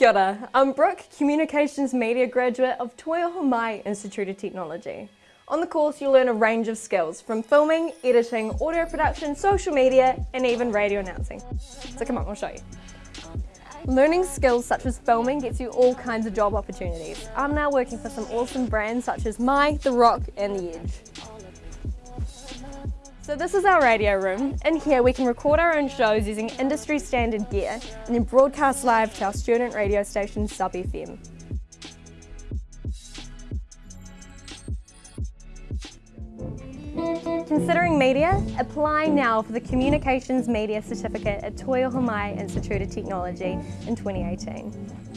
Kia ora. I'm Brooke, Communications Media graduate of Toi Ohomai Institute of Technology. On the course you'll learn a range of skills from filming, editing, audio production, social media and even radio announcing. So come on, I'll show you. Learning skills such as filming gets you all kinds of job opportunities. I'm now working for some awesome brands such as Mai, The Rock and The Edge. So this is our radio room. In here we can record our own shows using industry standard gear and then broadcast live to our student radio station Sub FM. Considering media, apply now for the Communications Media Certificate at Toi Ohomai Institute of Technology in 2018.